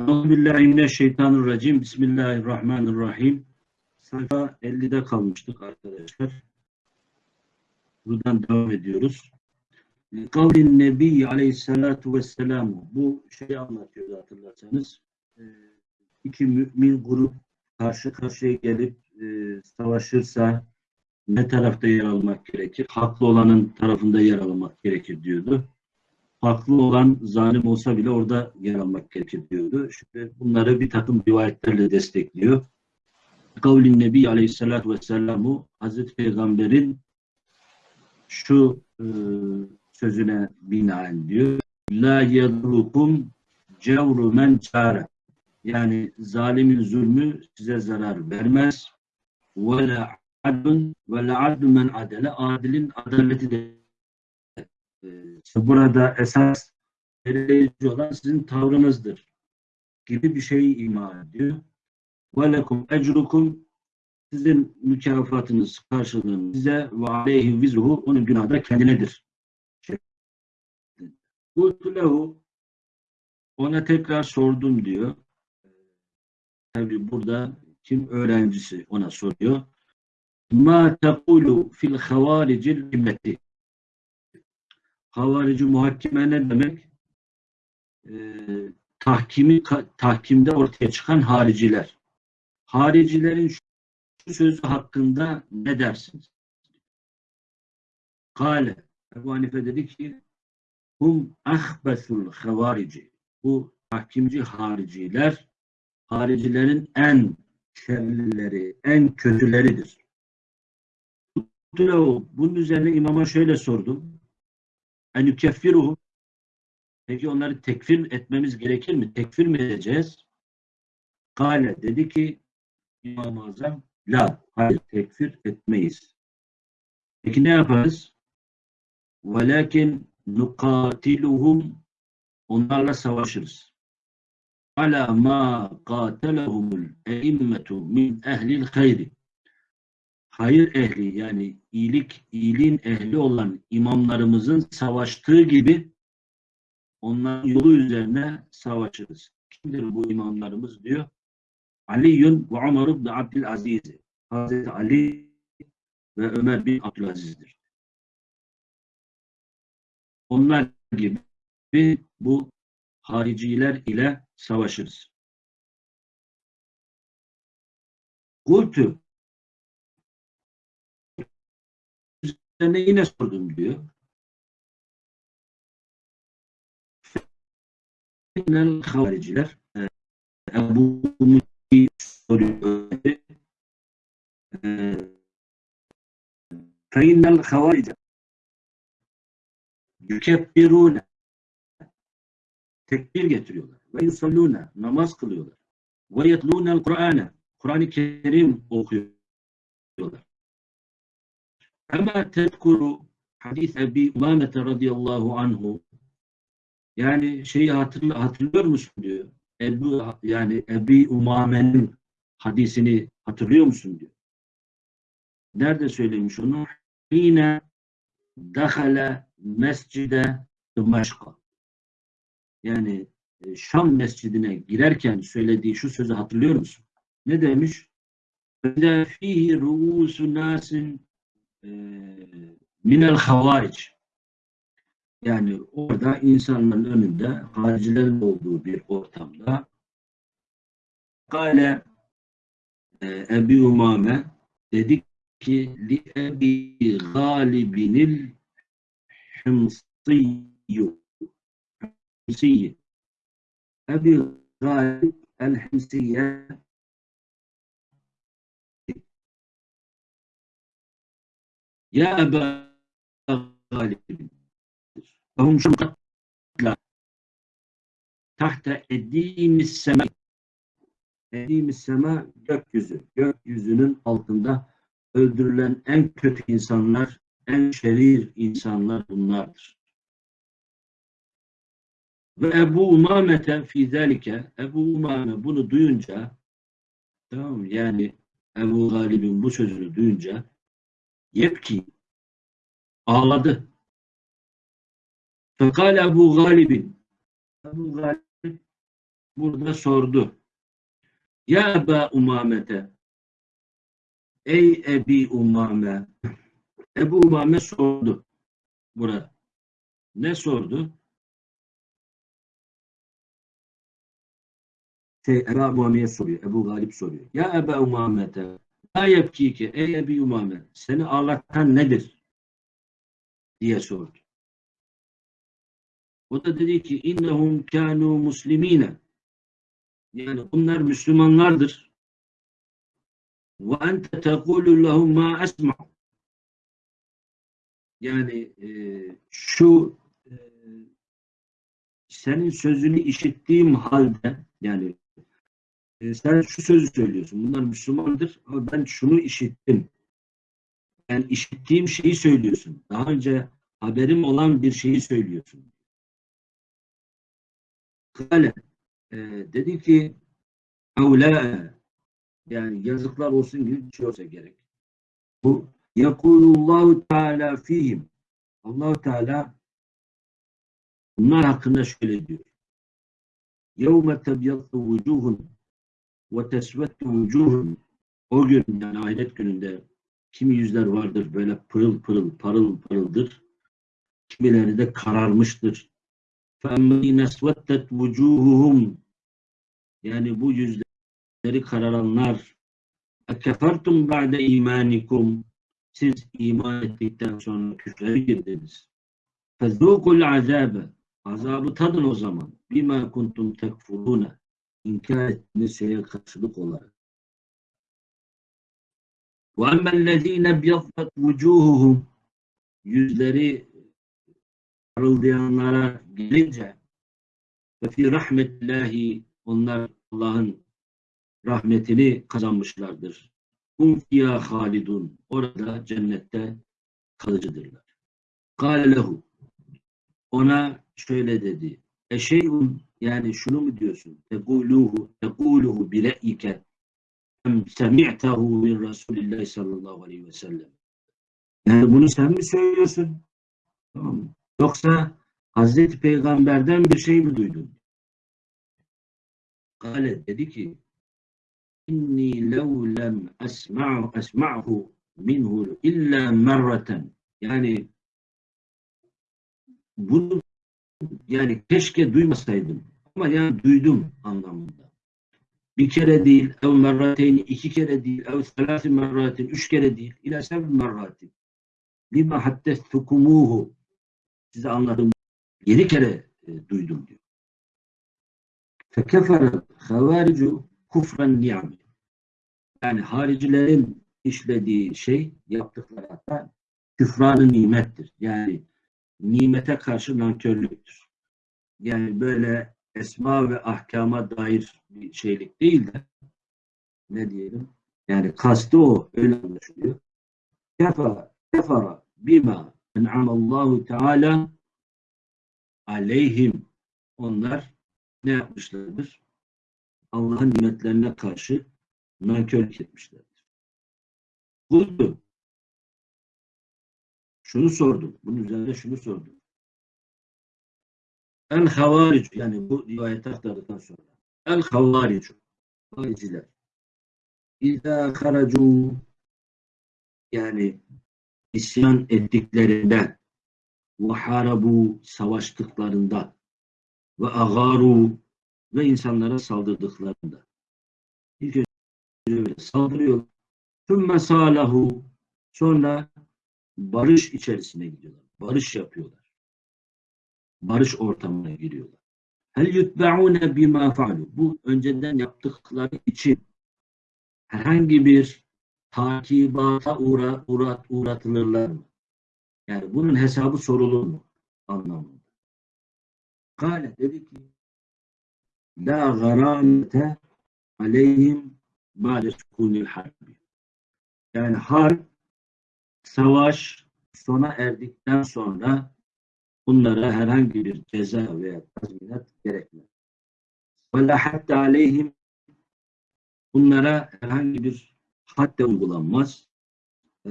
Euzubillahimineşşeytanirracim. Bismillahirrahmanirrahim. Sayfa 50'de kalmıştık arkadaşlar. Buradan devam ediyoruz. Kavlin Nebi Aleyhisselatu Vesselam. Bu şeyi anlatıyordu hatırlarsanız. Ee, İki mümin grup karşı karşıya gelip e, savaşırsa ne tarafta yer almak gerekir? Haklı olanın tarafında yer almak gerekir diyordu haklı olan zalim olsa bile orada yer almak gerekir diyordu. Şimdi bunları bir takım rivayetlerle destekliyor. Kavlin Nebi Aleyhisselatü Vesselam'u Hazreti Peygamber'in şu e, sözüne binaen diyor. La yadrukum cevru men çare. Yani zalimin zulmü size zarar vermez. Ve la adun ve la adun men adele. Adilin adaleti de işte burada esas belirleyici olan sizin tavrınızdır gibi bir şeyi ima ediyor. وَلَكُمْ اَجْرُكُمْ Sizin mükafatınız, karşılığınız size ve aleyhi vizruhu onun günahı da kendinedir. Kultu lehu ona tekrar sordum diyor. Tabi burada kim öğrencisi ona soruyor. Ma tekulu fil havaricil immeti havarici muhakkime ne demek? Ee, tahkimi tahkimde ortaya çıkan hariciler. Haricilerin şu sözü hakkında ne dersiniz? Kale Ebu Hanife dedi ki hum ahbesul havarici bu tahkimci hariciler haricilerin en şerlileri, en kötüleridir. Bunun üzerine imama şöyle sordum en yukeffiruhum Peki onları tekfir etmemiz gerekir mi? Tekfir mi edeceğiz? Kale dedi ki İmam-ı Azam la, hayır tekfir etmeyiz. Peki ne yaparız? Velakin nukatiluhum onlarla savaşırız. Ala ma qatelahumul eimmetu min ehlil hayri hayır ehli yani iyilik, iyiliğin ehli olan imamlarımızın savaştığı gibi onların yolu üzerine savaşırız. Kimdir bu imamlarımız diyor? Ali'yun ve Ömer ibn Abdülaziz. Hazreti Ali ve Ömer bin Abdülaziz'dir. Onlar gibi bu hariciler ile savaşırız. Kultu üzerine yine sordum diyor. Fitnel havariciler e, Ebu Muti soruyor. Feinnel havarice yükebbirune tekbir getiriyorlar. Ve yusallune namaz kılıyorlar. Ve yetlûnel Kur'an'e Kur'an-ı Kerim okuyorlar. Ama tezkuru hadis Ebi Umamete radıyallahu anhu yani şeyi hatırlıyor, hatırlıyor musun diyor. Ebu, yani Ebi Umame'nin hadisini hatırlıyor musun diyor. Nerede söylemiş onu? Yine dahale mescide Dımaşka. Yani e, Şam mescidine girerken söylediği şu sözü hatırlıyor musun? Ne demiş? فَذَا ف۪يهِ رُؤُسُ نَاسٍ minel havariç yani orada insanların önünde haricilerin olduğu bir ortamda Kale e, Ebi Umame dedi ki li Ebi Galibinil Hımsiyyu Hımsiyyi Ebi Galib el-Hımsiyye Ya Eba Galib Fahum şumkatla tahta eddiğimiz sema eddiğimiz sema gökyüzü. Gökyüzünün altında öldürülen en kötü insanlar, en şerir insanlar bunlardır. Ve Ebu Umamete fi zelike Ebu Umame bunu duyunca tamam yani Ebu Galib'in bu sözünü duyunca yepki ağladı. Fekal Ebu Galib'in Ebu Galib burada sordu. Ya Eba Umamete Ey Ebi Umame Ebu Umame sordu burada. Ne sordu? Şey, Ebu Umame'ye soruyor. Ebu Galip soruyor. Ya Eba Umamete La yepkike ey Ebi Umame seni ağlatan nedir? diye sordu. O da dedi ki innehum kanu muslimine yani bunlar Müslümanlardır. Ve ente tekulu lehum ma esma yani e, şu e, senin sözünü işittiğim halde yani e, sen şu sözü söylüyorsun. Bunlar Müslümandır ama ben şunu işittim. Yani işittiğim şeyi söylüyorsun. Daha önce haberim olan bir şeyi söylüyorsun. Kale e, dedi ki Evlâ yani yazıklar olsun gibi bir şey olsa gerek. Bu Yekulullahu Teala fihim allah Teala bunlar hakkında şöyle diyor. Yevme tebyattu vucuhun ve tesvettu vucuhun o gün yani ahiret gününde kimi yüzler vardır böyle pırıl pırıl parıl pırıldır. Kimileri de kararmıştır. فَاَمَّنِينَ سْوَتَّتْ وُجُوهُهُمْ Yani bu yüzleri kararanlar اَكَفَرْتُمْ بَعْدَ اِيمَانِكُمْ Siz iman ettikten sonra küfre girdiniz. فَذُوقُ الْعَذَابَ Azabı tadın o zaman. بِمَا كُنْتُمْ تَكْفُرُونَ İnkar ettiğiniz şeye karşılık olarak. وَاَمَّا الَّذ۪ينَ بْيَضَّتْ وُجُوهُهُمْ Yüzleri parıldayanlara gelince ve fi rahmetillahi onlar Allah'ın rahmetini kazanmışlardır. Hum fiyâ halidun. Orada cennette kalıcıdırlar. Kâle lehu. Ona şöyle dedi. Eşeyun yani şunu mu diyorsun? Teguluhu, teguluhu bile'ike em semi'tehu min Resulillah sallallahu aleyhi ve sellem. Yani bunu sen mi söylüyorsun? Tamam mı? Yoksa Hazreti Peygamber'den bir şey mi duydun? Kale dedi ki inni lev lem esma'u esma'hu minhu illa merraten yani bunu yani keşke duymasaydım ama yani duydum anlamında. Bir kere değil, ev merrateyn, iki kere değil, ev selâsi merratin, üç kere değil, ila sev merratin. Lima haddestukumuhu size anladım. Yedi kere e, duydum diyor. Fekefere havaricu kufren niyami. Yani haricilerin işlediği şey, yaptıkları hatta küfranı nimettir. Yani nimete karşı nankörlüktür. Yani böyle esma ve ahkama dair bir şeylik değil de ne diyelim? Yani kastı o. Öyle anlaşılıyor. Kefa, kefara bima en'amallahu teala aleyhim onlar ne yapmışlardır? Allah'ın nimetlerine karşı nankörlük etmişlerdir. Kuldu. Şunu sordum. Bunun üzerine şunu sordum. El havaric yani bu rivayeti aktardıktan sonra. El havaric hariciler. İzâ haracu yani isyan ettiklerinde ve harabu savaştıklarında ve agaru ve insanlara saldırdıklarında ilk önce saldırıyor tümme salahu sonra barış içerisine gidiyorlar. Barış yapıyorlar. Barış ortamına giriyorlar. Hel yutbe'une bima fa'lu. Bu önceden yaptıkları için herhangi bir takibata uğra, uğrat, uğratılırlar mı? Yani bunun hesabı sorulur mu? Anlamında. Kale dedi ki La garamete aleyhim ba'de sukunil harbi. Yani harp, savaş sona erdikten sonra bunlara herhangi bir ceza veya tazminat gerekmez. Ve la hatta aleyhim bunlara herhangi bir hadde uygulanmaz. Ee,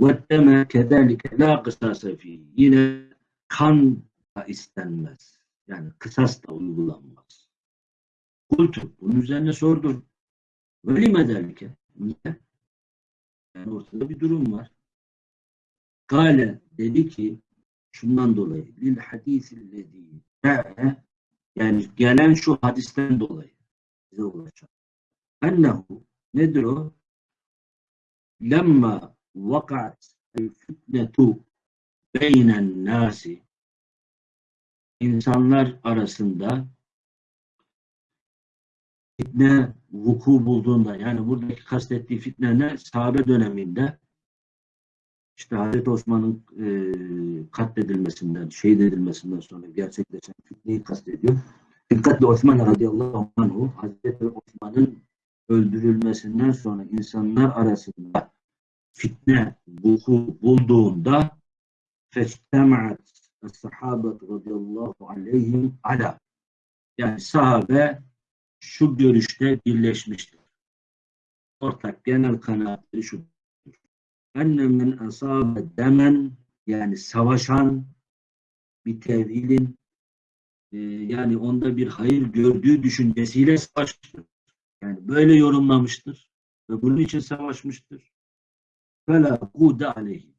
ve deme kederlike la kısasa fi. Yine kan da istenmez. Yani kısas da uygulanmaz. Kultu. Bunun üzerine sordur. Öyle mi derlike? Yani ortada bir durum var. Kale dedi ki şundan dolayı lil hadisillezî yani gelen şu hadisten dolayı bize ulaşan. Ennehu nedir o? Lemma vakat fitnetu beynen nasi insanlar arasında fitne vuku bulduğunda yani buradaki kastettiği fitne ne? Sahabe döneminde işte Hazreti Osman'ın e, katledilmesinden, şehit edilmesinden sonra gerçekleşen fitneyi kastediyor. Dikkatle Osman radıyallahu anhu Hazreti Osman'ın öldürülmesinden sonra insanlar arasında fitne vuku bulduğunda festemaat sahabet radıyallahu aleyhim ala yani sahabe şu görüşte birleşmiştir. Ortak genel kanaatleri şu enne men asabe demen yani savaşan bir tevilin e, yani onda bir hayır gördüğü düşüncesiyle savaşmıştır. Yani böyle yorumlamıştır ve bunun için savaşmıştır. Fela kude aleyhi.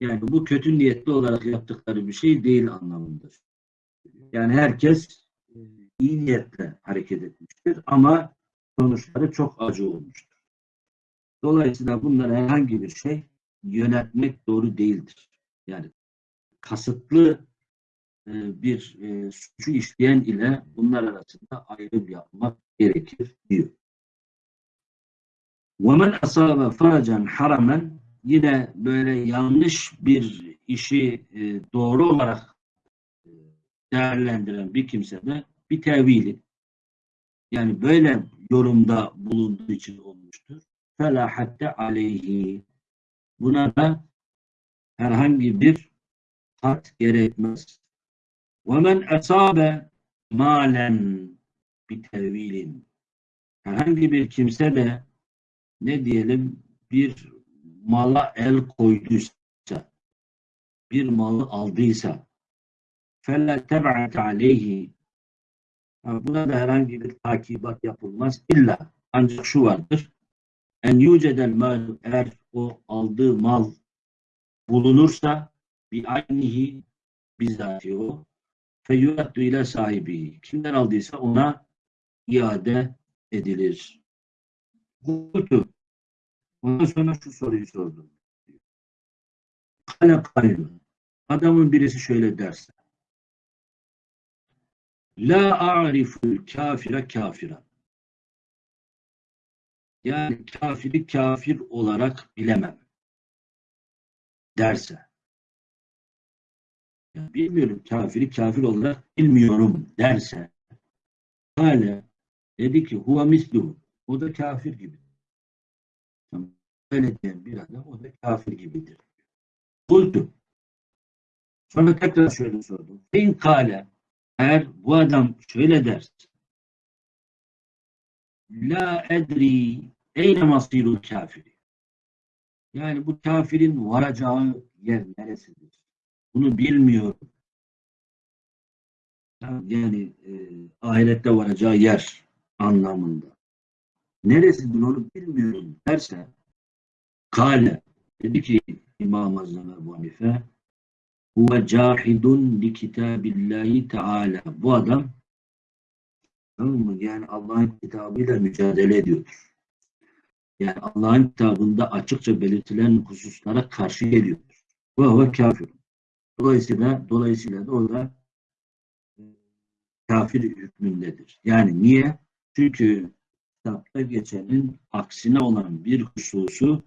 Yani bu kötü niyetli olarak yaptıkları bir şey değil anlamındadır. Yani herkes iyi niyetle hareket etmiştir ama sonuçları çok acı olmuştur. Dolayısıyla bunlar herhangi bir şey yönetmek doğru değildir. Yani kasıtlı e, bir e, suçu işleyen ile bunlar arasında ayrım yapmak gerekir diyor. وَمَنْ أَصَابَ فَرَجًا haramen Yine böyle yanlış bir işi e, doğru olarak değerlendiren bir kimse de bir tevili yani böyle yorumda bulunduğu için olmuştur. Fela aleyhi. Buna da herhangi bir hat gerekmez. Ve men esabe malen bir tevilin. Herhangi bir kimse de ne diyelim bir mala el koyduysa, bir malı aldıysa fela teb'at aleyhi Buna da herhangi bir takibat yapılmaz. İlla ancak şu vardır. En yücedel mal eğer o aldığı mal bulunursa bir aynihi bizzati o feyuaddu ile sahibi. Kimden aldıysa ona iade edilir. Kultu. Ondan sonra şu soruyu sordum. Kale. Adamın birisi şöyle derse. La a'riful kafire kafira. Yani kafiri kafir olarak bilemem. Derse. Yani bilmiyorum kafiri kafir olarak bilmiyorum derse. Hale dedi ki huve mislu. O da kafir gibi. Öyle diyen bir adam o da kafir gibidir. Kultu. Sonra tekrar şöyle sordum. İn kale eğer bu adam şöyle derse La edri eyne masirul kafiri. Yani bu kafirin varacağı yer neresidir? Bunu bilmiyorum. Yani e, ahirette varacağı yer anlamında. Neresidir onu bilmiyorum derse Kale dedi ki İmam Azam Ebu Hanife huve cahidun li kitabillahi teala. Bu adam? Yani Allah'ın kitabıyla mücadele ediyordur. Yani Allah'ın kitabında açıkça belirtilen hususlara karşı geliyordur. Ve huve kafir. Dolayısıyla, dolayısıyla da o da e, kafir hükmündedir. Yani niye? Çünkü kitapta geçenin aksine olan bir hususu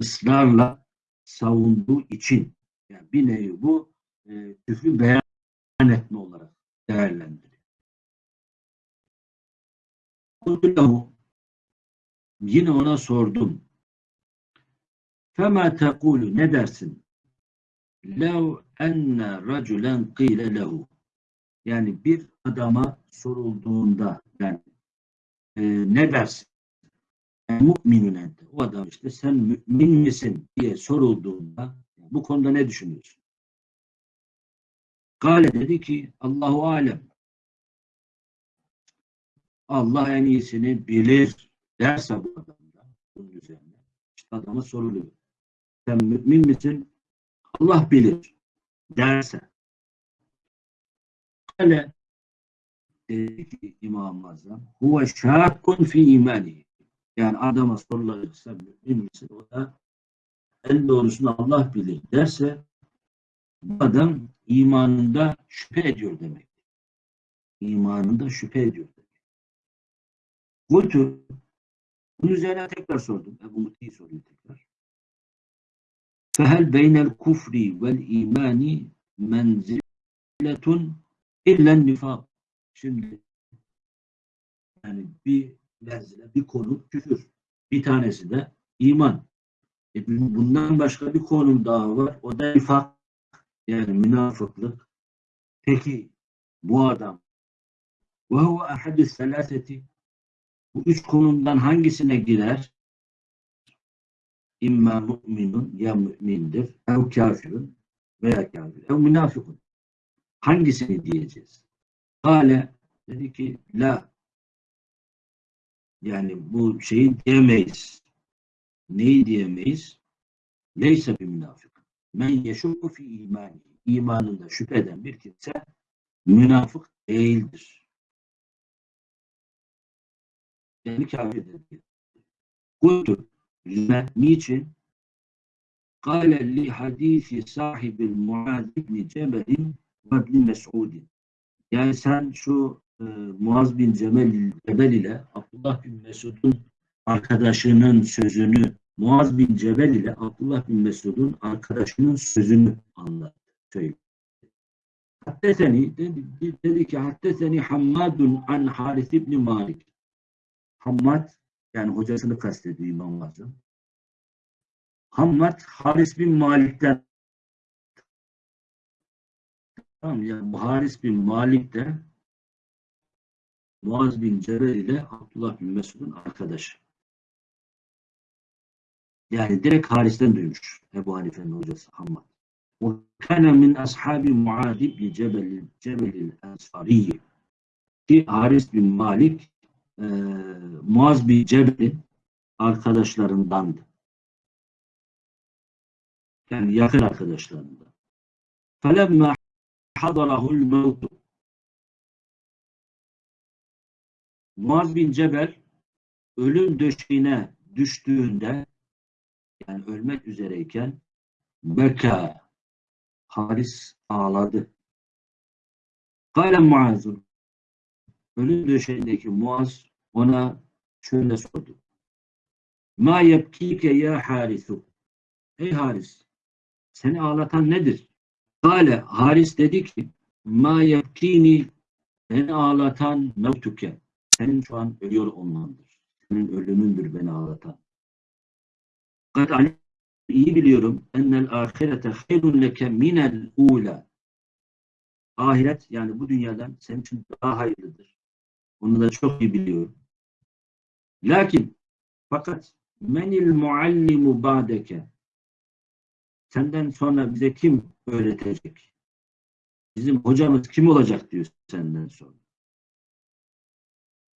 ısrarla savunduğu için yani bir nevi bu e, küfrü beyan etme olarak değerlendiriyor. Yine ona sordum. Fema tekulu ne dersin? Lev enne raculen kıyle lehu. Yani bir adama sorulduğunda yani e, ne dersin? mu'minun ente. O adam işte sen mümin misin diye sorulduğunda bu konuda ne düşünüyorsun? Gale dedi ki Allahu alem. Allah en iyisini bilir derse bu adamda bunun üzerine. İşte adama soruluyor. Sen mümin misin? Allah bilir derse. Kale dedi ki İmam-ı Azam huve şakkun fi imani. Yani adama sorulacaksa mümin misin? O da en doğrusunu Allah bilir derse bu adam imanında şüphe ediyor demek. İmanında şüphe ediyor demek. Kultu bunun üzerine tekrar sordum. Ebu Muti'yi soruyor tekrar. Fehel beynel kufri vel imani menziletun illen nifak. Şimdi yani bir menzile, bir konu küfür. Bir tanesi de iman. E bundan başka bir konum daha var. O da nifak. Yani münafıklık. Peki bu adam ve huve ahadü selaseti bu üç konumdan hangisine girer? İmma mu'minun ya mümindir, ev kafirun veya kafir, ev münafıkun. Hangisini diyeceğiz? Kale dedi ki la yani bu şeyi diyemeyiz. Neyi diyemeyiz? Neyse bir münafık. Men yeşukku fi imani. İmanında şüphe eden bir kimse münafık değildir. Yani kafirdir. Kultu. Niçin? Kale li hadisi sahibil Muaz ibn Cebel'in ve Mes'udin. Yani sen şu e, Muaz bin Cebel, Cebel ile Abdullah bin Mesud'un arkadaşının sözünü Muaz bin Cebel ile Abdullah bin Mesud'un arkadaşının sözünü anlattı. Söyle. Haddeseni dedi, dedi ki haddeseni Hammadun an Haris ibn Malik. Hammad yani hocasını kastediyor İmam Azam. Hammad Haris bin Malik'ten tamam yani Haris bin Malik de Muaz bin Cebel ile Abdullah bin Mesud'un arkadaşı. Yani direkt Haris'ten duymuş Ebu Hanife'nin hocası Hammad. O kana min ashabi Muad ibn Cebel Cebel Ensari ki Haris bin Malik e, Muaz bin Cebel'in arkadaşlarındandı. Yani yakın arkadaşlarından. فَلَمَّا حَضَرَهُ الْمَوْتُ Muaz bin Cebel ölüm döşeğine düştüğünde yani ölmek üzereyken beka Haris ağladı. Kale Muaz'ın ölüm döşeğindeki Muaz ona şöyle sordu. Ma yebkike ya Harisu. Ey Haris seni ağlatan nedir? Kale Haris dedi ki ma yebkini beni ağlatan mevtuke. Senin şu an ölüyor olmandır. Senin ölümündür beni ağlatan. Kad iyi biliyorum ennel ahirete hayrun leke minel ula. Ahiret yani bu dünyadan senin için daha hayırlıdır. Onu da çok iyi biliyorum. Lakin fakat menil muallimu ba'deke senden sonra bize kim öğretecek? Bizim hocamız kim olacak diyor senden sonra.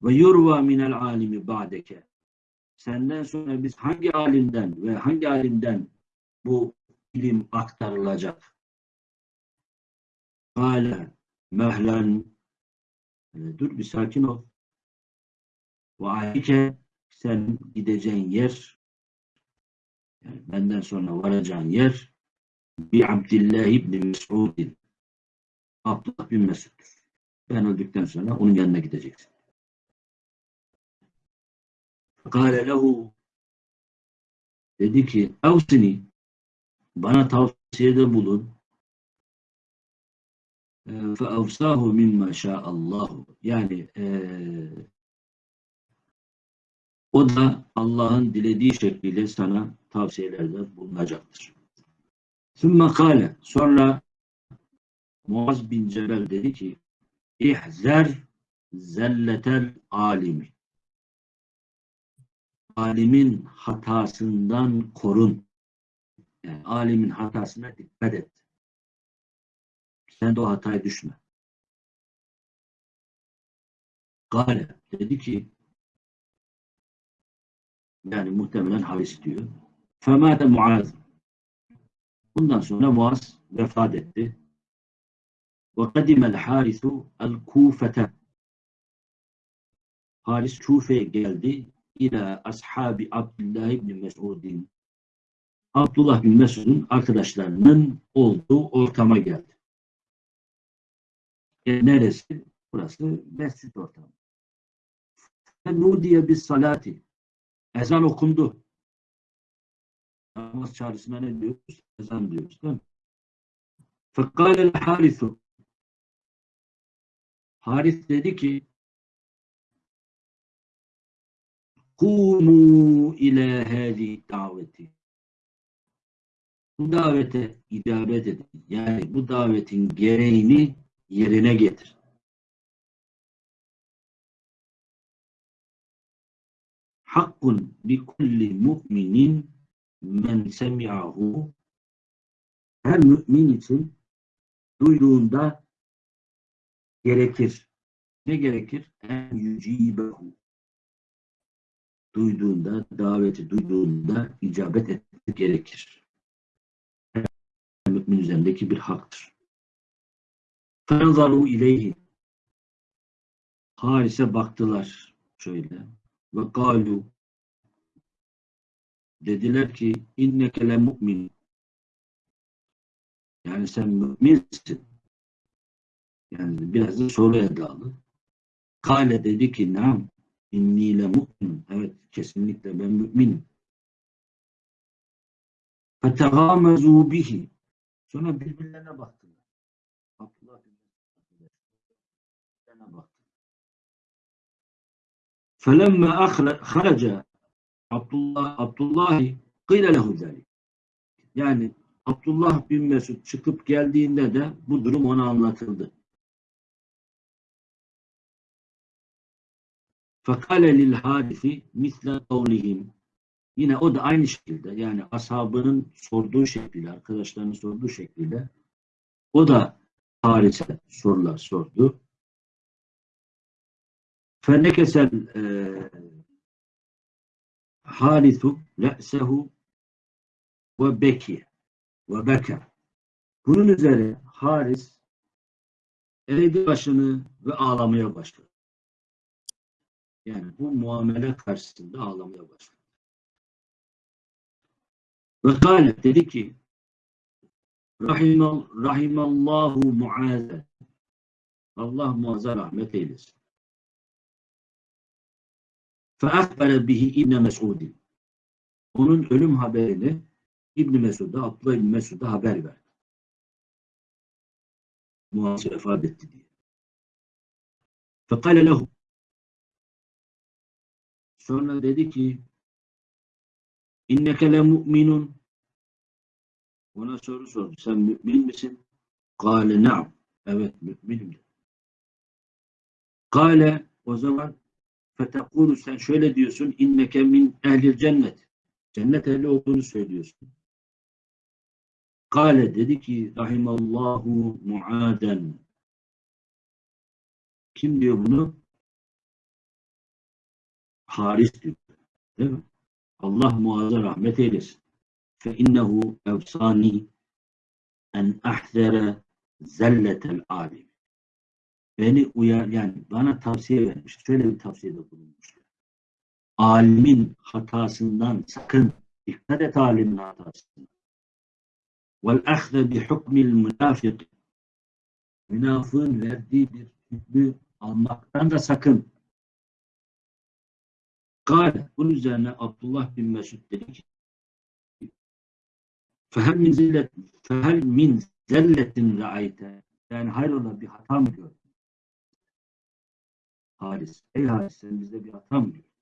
Ve yurva minel alimi ba'deke senden sonra biz hangi alimden ve hangi alimden bu ilim aktarılacak? Kale mehlen dur bir sakin ol. Ve alike sen gideceğin yer yani benden sonra varacağın yer bir Abdillah ibn Mes'udin Abdullah bin Mesud'dur. Ben öldükten sonra onun yanına gideceksin. Kale lehu. Dedi ki avsini bana tavsiyede bulun. Fe avsahu mimma şa'allahu yani e, o da Allah'ın dilediği şekliyle sana tavsiyelerde bulunacaktır. Sümme kale sonra Muaz bin Cebel dedi ki ihzer zelletel alimi alimin hatasından korun. Yani alimin hatasına dikkat et. Sen de o hataya düşme. Gale dedi ki yani muhtemelen Haris diyor. Femâte Muaz. Bundan sonra Muaz vefat etti. Ve kadimel harisu el kufete. Haris Kufe'ye geldi. İlâ ashabi Abdullah ibn Mesud'in. Abdullah bin Mesud'un arkadaşlarının olduğu ortama geldi. E, neresi? Burası mescid ortamı. Nudiye bis salati. Ezan okundu. Namaz çağrısına ne diyoruz? Ezan diyoruz değil mi? Fekâlel harisu. Haris dedi ki Kumu ile hâzi daveti. Bu davete icabet edin. Yani bu davetin gereğini yerine getir. Hakkun bi kulli mu'minin men semi'ahu her mümin için duyduğunda gerekir. Ne gerekir? En yücibehu. Duyduğunda, daveti duyduğunda icabet etmek gerekir. Mümin üzerindeki bir haktır. Fenzaru ileyhi. Haris'e baktılar şöyle. Ve galu dediler ki inneke le mu'min. Yani sen müminsin. Yani biraz da soru edalı. Kale dedi ki nam İnni le mu'min. Evet kesinlikle ben müminim. Fetegâmezû bihi. Sonra birbirlerine baktılar. Abdullah birbirlerine baktı. Felemme haraca Abdullah Abdullah kıyla lehu. Yani Abdullah bin Mesud çıkıp geldiğinde de bu durum ona anlatıldı. Fakale lil hadisi misle kavlihim. Yine o da aynı şekilde yani ashabının sorduğu şekilde, arkadaşlarının sorduğu şekilde o da Haris'e sorular sordu. Fenekesel e, Harisu re'sehu ve beki ve beke. Bunun üzerine Haris eğdi başını ve ağlamaya başladı. Yani bu muamele karşısında ağlamaya başladı. Ve kâle dedi ki Rahimal, Rahimallahu Muaz'e Allah Muaz'a rahmet eylesin. Feakbere bihi İbn Mes'udin. Onun ölüm haberini İbn Mesud'a, Abdullah İbn Mesud'a haber verdi. Muaz vefat etti diye. Fekale lehu Sonra dedi ki İnneke le mu'minun ona soru sordu. Sen mümin misin? Kale na'am. Evet müminim. Kale o zaman fetekulu sen şöyle diyorsun inneke min ehlil cennet. Cennet ehli olduğunu söylüyorsun. Kale dedi ki rahimallahu muaden. Kim diyor bunu? Haris diyor. Değil mi? Allah muazza rahmet eylesin. Fe innehu evsani en ahzere zelletel alim. Beni uyar, yani bana tavsiye vermiş. Şöyle bir tavsiyede bulunmuş. Alimin hatasından sakın. Dikkat et alimin hatasından. Vel ahze bi hukmil münafik. Münafığın verdiği bir hükmü almaktan da sakın. Kale, bunun üzerine Abdullah bin Mesud dedi ki fehel min zillet fehel min zelletin ra'ayte yani hayrola bir hata mı gördün? Haris. Ey Haris sen bizde bir hata mı gördün?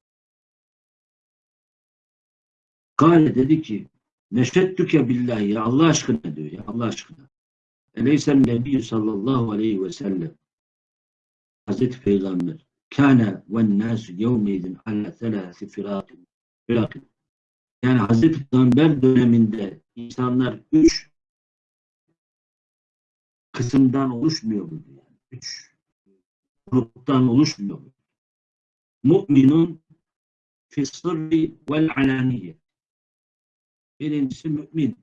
Kale dedi ki neşettüke billahi ya Allah aşkına diyor ya Allah aşkına. Eleysen Nebi sallallahu aleyhi ve sellem Hazreti Peygamber kâne ve nâsü yevmeydin ala selâsi firâtin yani Hazreti Peygamber döneminde insanlar üç kısımdan oluşmuyor mu? Yani üç gruptan oluşmuyor mu? mu'minun fis-sırri vel alaniye. Birincisi mümin.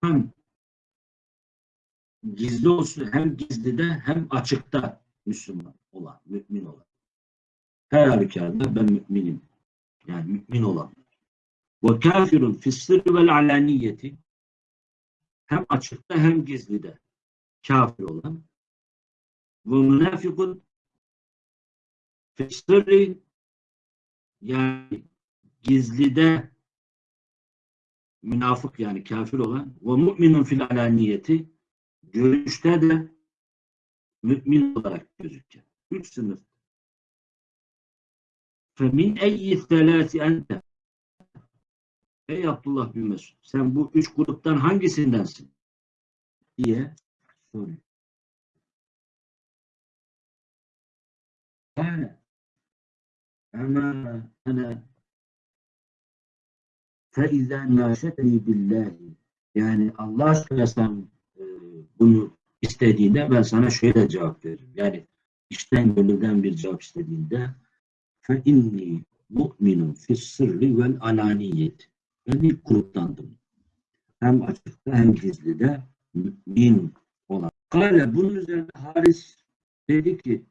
Hem gizli olsun hem gizlide hem açıkta Müslüman olan, mümin olan. Her halükarda ben müminim. Yani mümin olan. Ve kafirun fis-sırri vel alaniyeti hem açıkta hem gizlide kafir olan ve münafikun fis-sırri yani gizlide münafık yani kafir olan ve mu'minun fil alaniyeti görüşte de mümin olarak gözükecek. Üç sınıf. Femin eyyi selâsi ente? Ey Abdullah bin Mesud sen bu üç gruptan hangisindensin? diye soruyor. Yani ama ana feizen naşetni billahi yani Allah aşkına sen e, bunu istediğinde ben sana şöyle cevap veririm. Yani işten gönülden bir cevap istediğinde fe inni mu'minun fis sırrı vel alaniyet. Ben ilk gruptandım. Hem açıkta hem gizlide mümin olan. Kale bunun üzerine Haris dedi ki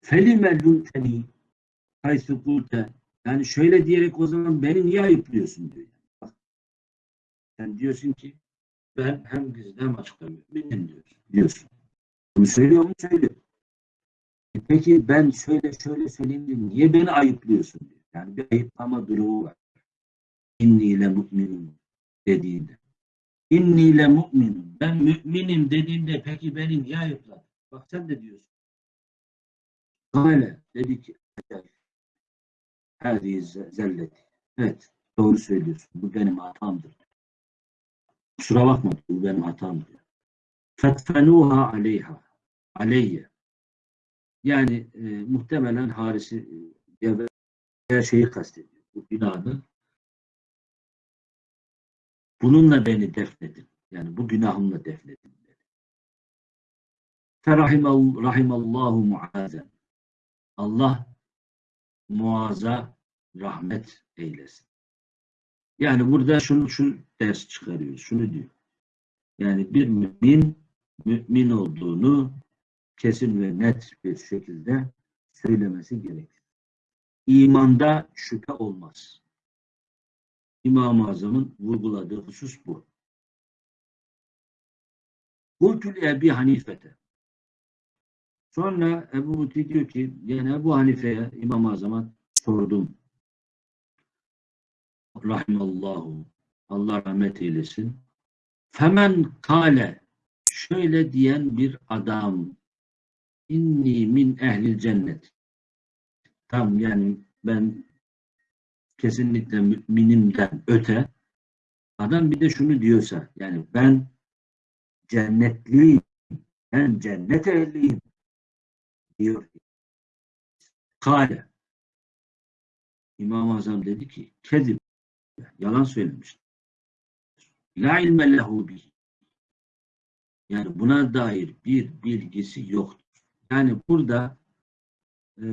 felime lunteni haysu kulte yani şöyle diyerek o zaman beni niye ayıplıyorsun diyor. Bak, sen diyorsun ki ben hem gizli hem açıkta müminim diyorsun. diyorsun. Bunu söylüyor mu? Söylüyor. E peki ben şöyle şöyle söyleyeyim niye beni ayıplıyorsun diyor. Yani bir ayıplama durumu var. İnni ile mu'minum dediğinde. İnni ile mu'minum. Ben müminim dediğinde peki beni niye ayıpladın? Bak sen de diyorsun. Kale dedi ki Hadi zelleti. Evet doğru söylüyorsun. Bu benim hatamdır. Kusura bakma bu benim hatamdır. Fetfenuha aleyha. Aleyye. Yani e, muhtemelen Haris'i e, her şeyi kastediyor. Bu günahı bununla beni defnedin. Yani bu günahımla defnedin. Dedi. Ferahimallahu muazen. Allah muaza rahmet eylesin. Yani burada şunu şu ders çıkarıyoruz. Şunu diyor. Yani bir mümin mümin olduğunu kesin ve net bir şekilde söylemesi gerekir. İmanda şüphe olmaz. İmam-ı Azam'ın vurguladığı husus bu. Kultül Ebi Hanifete. Sonra Ebu Muti diyor ki yani Ebu Hanife'ye İmam-ı Azam'a sordum. Rahimallahu. Allah rahmet eylesin. Femen kale şöyle diyen bir adam inni min ehlil cennet. Tam yani ben kesinlikle müminimden öte adam bir de şunu diyorsa yani ben cennetliyim ben cennet ehliyim diyor. Kale İmam-ı Azam dedi ki kezib yalan söylemiştir. La ilme lehu bih. Yani buna dair bir bilgisi yoktur. Yani burada e,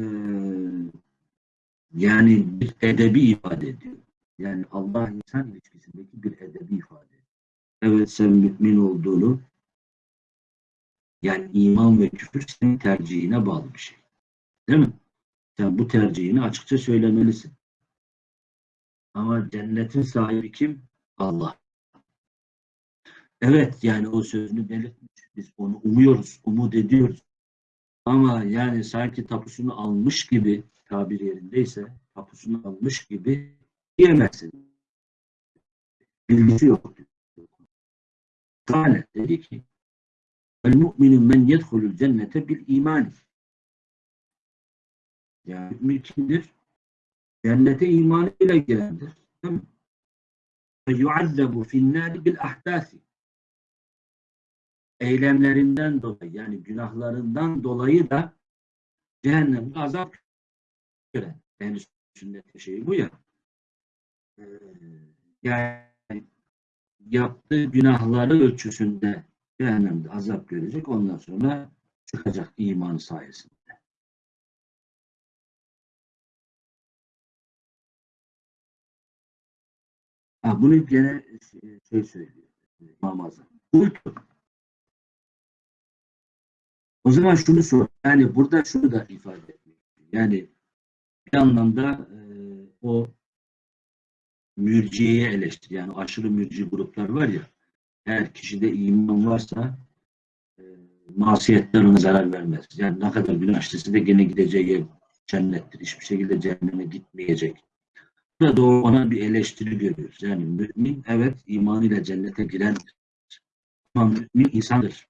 yani bir edebi ifade ediyor. Yani Allah insan ilişkisindeki bir edebi ifade. Evet sen mümin olduğunu yani iman ve küfür senin tercihine bağlı bir şey. Değil mi? Sen bu tercihini açıkça söylemelisin. Ama cennetin sahibi kim? Allah. Evet yani o sözünü belirtmiş. Biz onu umuyoruz, umut ediyoruz. Ama yani sanki tapusunu almış gibi tabir yerindeyse tapusunu almış gibi diyemezsin. Bilgisi yok. Kale dedi ki El mu'minu men yedhulul cennete bil imani. Yani mümin kimdir? Cennete imanıyla girendir. Ve yuazzabu finnâri bil ahdâsi eylemlerinden dolayı yani günahlarından dolayı da cehennemde azap gören. Yani sünnet şeyi bu ya. Ee, yani yaptığı günahları ölçüsünde cehennemde azap görecek. Ondan sonra çıkacak iman sayesinde. Ha, bunu gene şey söylüyor. Namazı. Kultu. O zaman şunu sor. Yani burada şunu da ifade etmek. Yani bir anlamda e, o mürciyeye eleştir. Yani aşırı mürci gruplar var ya eğer kişide iman varsa e, masiyetler ona zarar vermez. Yani ne kadar günah işlese de gene gideceği yer cennettir. Hiçbir şekilde cehenneme gitmeyecek. Burada da ona bir eleştiri görüyoruz. Yani mümin evet imanıyla cennete girendir. Ama mümin insandır.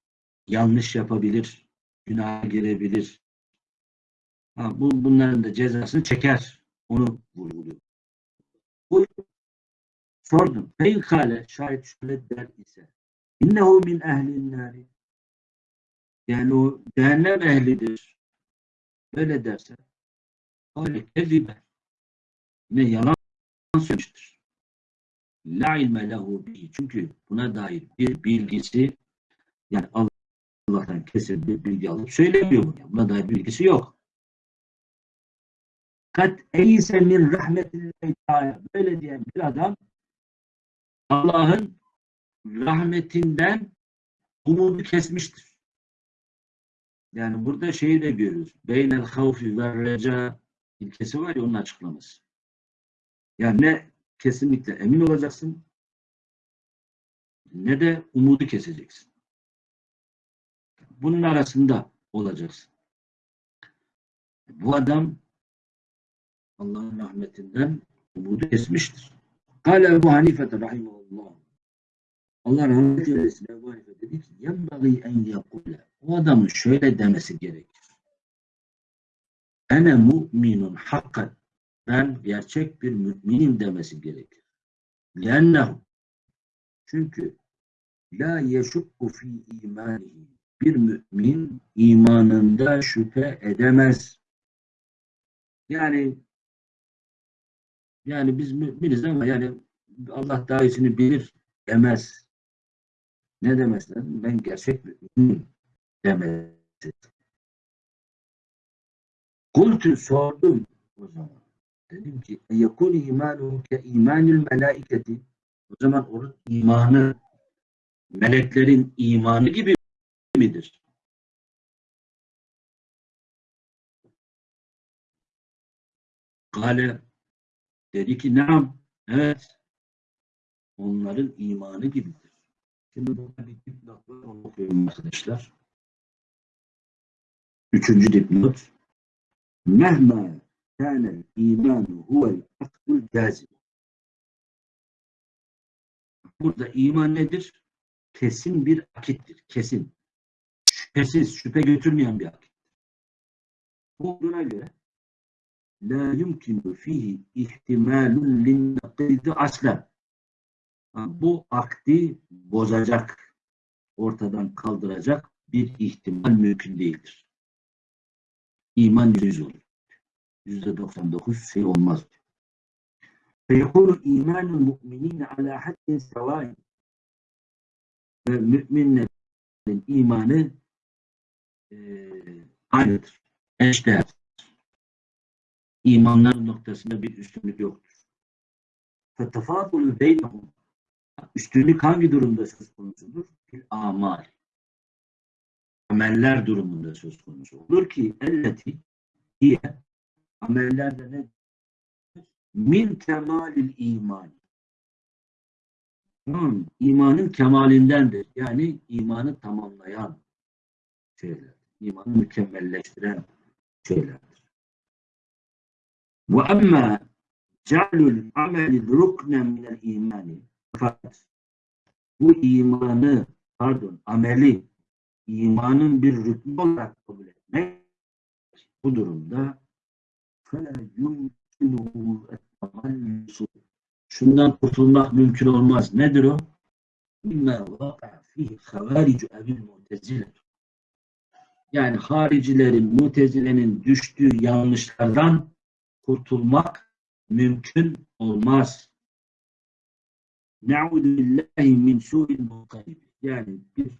Yanlış yapabilir, günaha girebilir. Ha, bu, bunların da cezasını çeker. Onu vurguluyor. Bu sordum. Feykale şayet şöyle der ise innehu min ehlin nari yani o cehennem ehlidir. Böyle derse öyle kezibe yine yalan söylemiştir. La ilme lehu bihi. Çünkü buna dair bir bilgisi yani Allah'tan kesin bir bilgi alıp söylemiyor bunu. Buna dair bilgisi yok. Kat eyse min rahmetillahi. Böyle diyen bir adam Allah'ın rahmetinden umudu kesmiştir. Yani burada şeyi de görüyoruz. Beynel havfi ve reca ilkesi var ya onun açıklaması. Yani ne kesinlikle emin olacaksın ne de umudu keseceksin. Bunun arasında olacaksın. Bu adam Allah'ın rahmetinden umudu kesmiştir. Kale Ebu Hanife rahimahullah. Allah rahmet eylesin Ebu Hanife dedi ki yenbagî en yakule. O adamın şöyle demesi gerekir. Ene mu'minun hakkan. Ben gerçek bir müminim demesi gerekir. Lennehu. Çünkü la yeşukku fi imanihi. Bir mümin imanında şüphe edemez. Yani yani biz müminiz ama yani Allah daha iyisini bilir demez. Ne demez lazım? Ben gerçek müminim demez. Kultu sordum o zaman. Dedim ki yekun imanu ke imanil melaiketi o zaman onun imanı meleklerin imanı gibi midir? Kale dedi ki nam evet onların imanı gibidir. Şimdi burada bir dipnot var onu okuyayım arkadaşlar. Üçüncü dipnot. Mehma kânel imanu huvel akdul cazib. Burada iman nedir? Kesin bir akittir. Kesin şüphesiz, şüphe götürmeyen bir akit. Bu olduğuna göre la yumkinu fihi ihtimalun linnakidi aslen. Bu akdi bozacak, ortadan kaldıracak bir ihtimal mümkün değildir. İman yüz olur. Yüzde doksan dokuz şey olmaz. Feyhul imanul mu'minine ala haddin sevain. Ve müminlerin imanı ee, aynıdır. Eşdeğer. İmanlar noktasında bir üstünlük yoktur. Fetefâdulü beynahum. Üstünlük hangi durumda söz konusudur? Fil amal. Ameller durumunda söz konusu olur ki elleti diye amellerde ne min temalil iman. Hmm, imanın kemalindendir. Yani imanı tamamlayan, şeylerdir. İmanı mükemmelleştiren şeylerdir. Ve emmâ cealul ameli rukne minel imani fakat bu imanı pardon ameli imanın bir rükmü olarak kabul etmek bu durumda fela yumkinuhu ettemallusu şundan kurtulmak mümkün olmaz. Nedir o? İnna vaka fihi havaricu evil mutezile yani haricilerin, mutezilenin düştüğü yanlışlardan kurtulmak mümkün olmaz. Ne'udu billahi min su'il muqayyib. Yani bir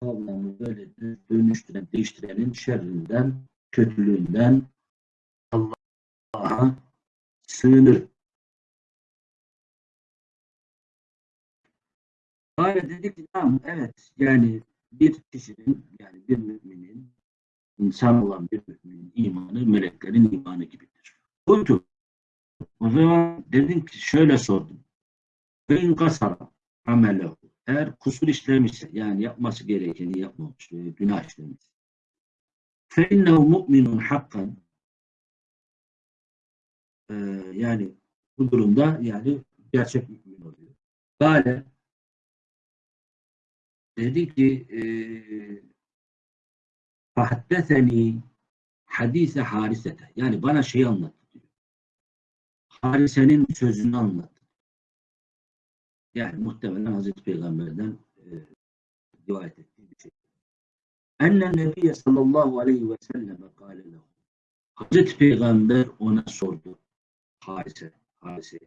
kavramı böyle dönüştüren, değiştirenin şerrinden, kötülüğünden Allah'a sığınır. Kale dedi ki tamam evet yani bir kişinin yani bir müminin insan olan bir müminin imanı meleklerin imanı gibidir. Kultu. O zaman dedim ki şöyle sordum. Ve in kasara amelehu. Eğer kusur işlemişse yani yapması gerekeni yapmamış günah işlemiş. Fe innehu mu'minun hakkan. Ee, yani bu durumda yani gerçek mümin oluyor. Böyle dedi ki e, fahaddeseni hadise harisete yani bana şeyi anlattı diyor. Harise'nin sözünü anlattı. Yani muhtemelen Hazreti Peygamber'den e, rivayet ettiği bir şey. Enne Nebiye sallallahu aleyhi ve selleme kâle. Hazreti Peygamber ona sordu. Harise, Harise.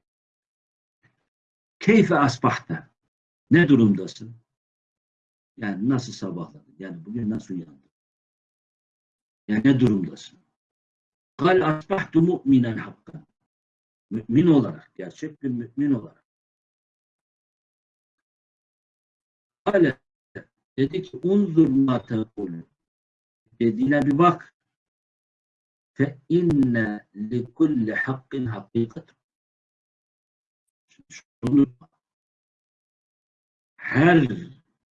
Keyfe asbahta? Ne durumdasın? Yani nasıl sabahladın? Yani bugün nasıl uyandın? Yani ne durumdasın? Kal asbahtu mu'minen hakkan. Mümin olarak, gerçek bir mümin olarak. Kale dedi ki unzur ma tekulü. Dediğine bir bak. Fe inne li kulli hakkin hakikat. Şunu her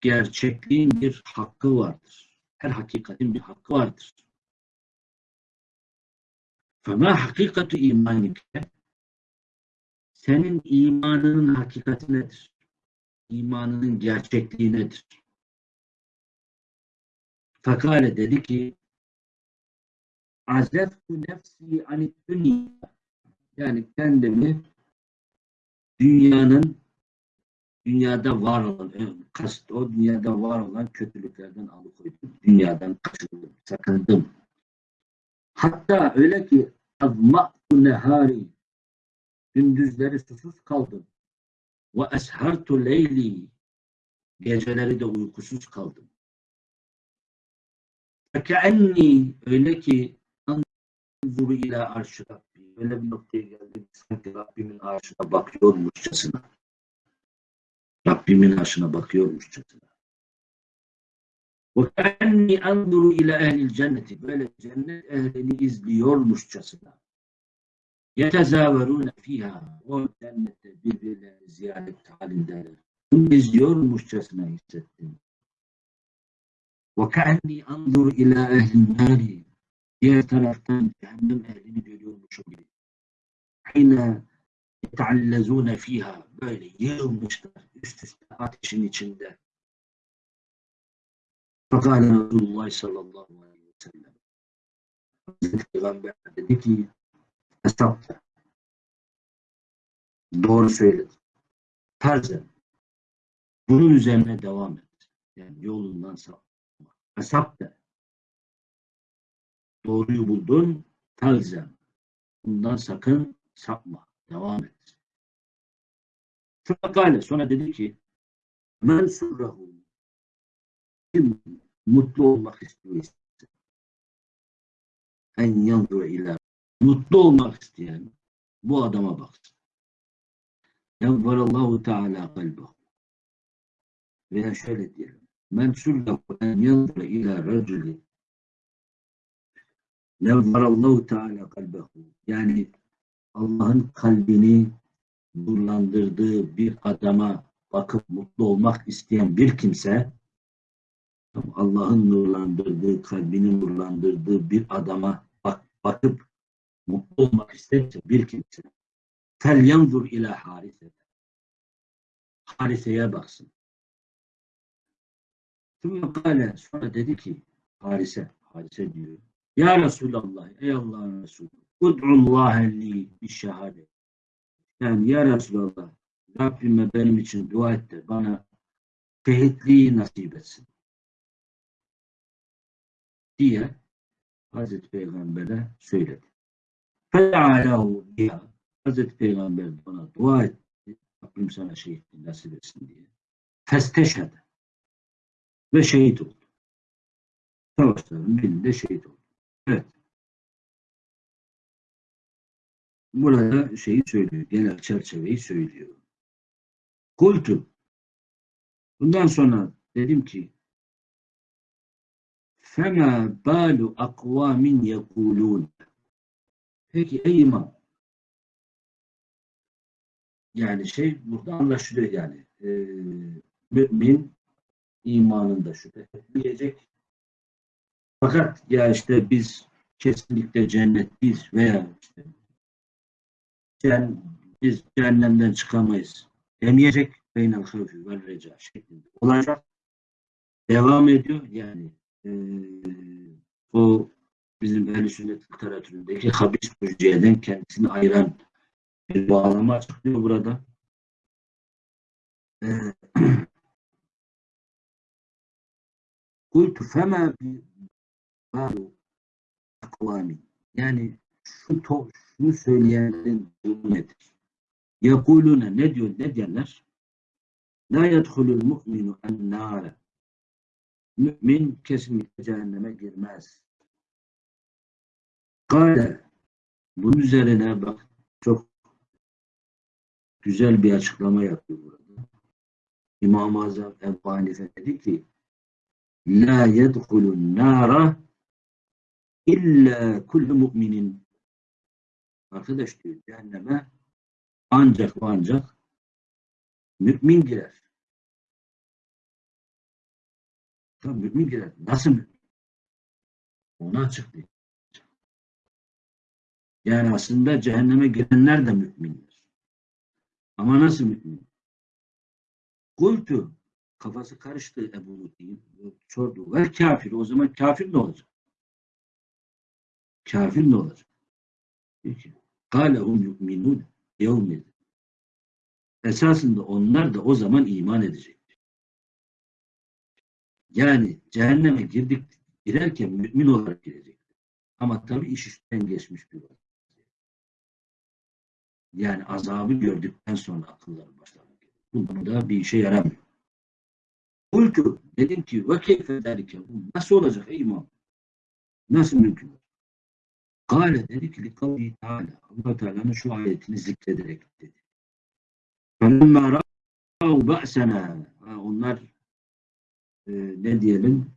gerçekliğin bir hakkı vardır. Her hakikatin bir hakkı vardır. Fema hakikatu imanike senin imanının hakikati nedir? İmanının gerçekliği nedir? Fakale dedi ki azeftu nefsi anit dünya yani kendimi dünyanın dünyada var olan kast o dünyada var olan kötülüklerden alıkoydum. Dünyadan kaçındım, sakındım. Hatta öyle ki azma'tu nehari gündüzleri susuz kaldım. Ve eshartu leyli geceleri de uykusuz kaldım. Fekeenni öyle ki anzuru ila arşı Rabbi öyle bir noktaya geldim sanki Rabbimin arşına bakıyormuşçasına. Rabbimin arşına bakıyormuşçasına. Kenni anzuru ila ehlil cenneti böyle cennet ehlini izliyormuşçasına. Yetezaverune fiha o cennette birbirlerini ziyaret halindeler. Bunu izliyormuşçasına hissettim. Kenni anzuru ila ehlin nari diğer taraftan cehennem ehlini görüyormuşum gibi. Hine yeteallezune fiha böyle yığılmışlar üst üste ateşin içinde. Fakale Resulullah sallallahu aleyhi ve sellem. Hazreti Peygamber dedi ki hesapta. Doğru söyledi. Terzen. Bunun üzerine devam et. Yani yolundan sapma. Hesapta. Doğruyu buldun. Terzen. Bundan sakın sapma. Devam et. Fakale sonra dedi ki men surrahu kim mutlu olmak istiyor en yanzura ila mutlu olmak isteyen bu adama baksın. Yavvarallahu Teala kalbahu. Veya şöyle diyelim. Men surrahu en yanzura ila raculi Yavvarallahu Teala kalbahu. Yani Allah'ın kalbini nurlandırdığı bir adama bakıp mutlu olmak isteyen bir kimse Allah'ın nurlandırdığı, kalbini nurlandırdığı bir adama bak, bakıp mutlu olmak isterse bir kimse fel yanzur ila harise hariseye baksın. Sonra sonra dedi ki harise, harise diyor. Ya Resulallah, ey Allah'ın Resulü, ud'ullahe li bir şehadet. Yani ya Resulallah, Rabbime benim için dua et de bana şehitliği nasip etsin. Diye Hazreti Peygamber'e söyledi. Fe'alahu biha. Hazreti Peygamber bana dua etti. Rabbim sana şehitliği nasip etsin diye. Festeşhede. Ve şehit oldu. Savaşların birinde şehit oldu. Evet. burada şeyi söylüyor. Genel çerçeveyi söylüyor. Kultu. Bundan sonra dedim ki Fema balu akvamin yekulun. Peki ey imam. Yani şey burada anlaşılıyor yani. E, mümin imanında şüphe etmeyecek. Fakat ya işte biz kesinlikle cennetliyiz veya işte sen, biz cehennemden çıkamayız demeyecek beynel havfi vel reca şeklinde olacak. Devam ediyor yani e, o bizim ehl sünnet literatüründeki habis mürciyeden kendisini ayıran bir bağlama açıklıyor burada. E, Kultu fema balu akvami. Yani şu to, şunu söyleyenlerin durumu nedir? Yakulune ne diyor ne diyenler? La yedhulul mu'minu en nâre. Mümin kesinlikle cehenneme girmez. Kale bunun üzerine bak çok güzel bir açıklama yapıyor burada. İmam-ı Azam Ebu dedi ki La yedhulun nara illa kullu mu'minin arkadaş diyor cehenneme ancak ve ancak mümin girer. Tabi mümin girer. Nasıl mümin? Onu açıklıyor. Yani aslında cehenneme girenler de müminler. Ama nasıl mümin? Kultu kafası karıştı Ebu Lutfi'nin. Sordu. Ve kafir. O zaman kafir ne olacak? Kafir ne olacak? Peki. Kâlehum yu'minûn yevmid. Esasında onlar da o zaman iman edecektir. Yani cehenneme girdik, girerken mümin olarak girecektir. Ama tabii iş işten geçmiş bir olay. Yani azabı gördükten sonra akılları başlarına gelir. Bu da bir işe yaramıyor. Kultu dedim ki ve keyfe derike nasıl olacak ey imam? Nasıl mümkün? Kale dedi ki likavli teala Allah Teala'nın şu ayetini zikrederek dedi. فَلَمَّا رَأَوْ بَأْسَنَا Onlar e, ne diyelim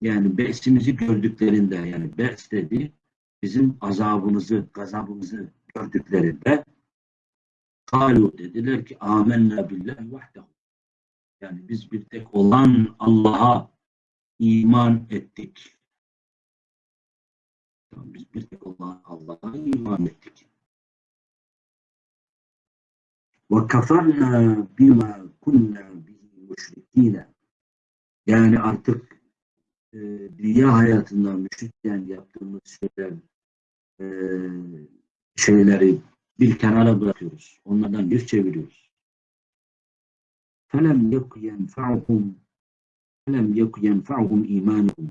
yani be'simizi gördüklerinde yani be's dedi bizim azabımızı, gazabımızı gördüklerinde kalu dediler ki amenna billahi vahdehu yani biz bir tek olan Allah'a iman ettik. Yani biz bir tek olan Allah'a iman ettik. Ve kafarna bima kunna bihi müşrikine. Yani artık e, dünya hayatında müşrikken yaptığımız şeyler e, şeyleri bir kenara bırakıyoruz. Onlardan yüz çeviriyoruz. فَلَمْ يَكُ يَنْفَعُهُمْ فَلَمْ يَكُ يَنْفَعُهُمْ اِيمَانُهُمْ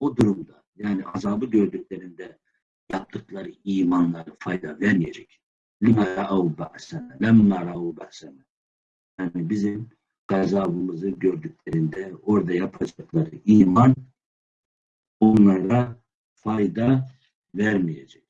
O durumda yani azabı gördüklerinde yaptıkları imanları fayda vermeyecek. Lima ra'u ba'sana, lemma ra'u ba'sana. Yani bizim gazabımızı gördüklerinde orada yapacakları iman onlara fayda vermeyecek.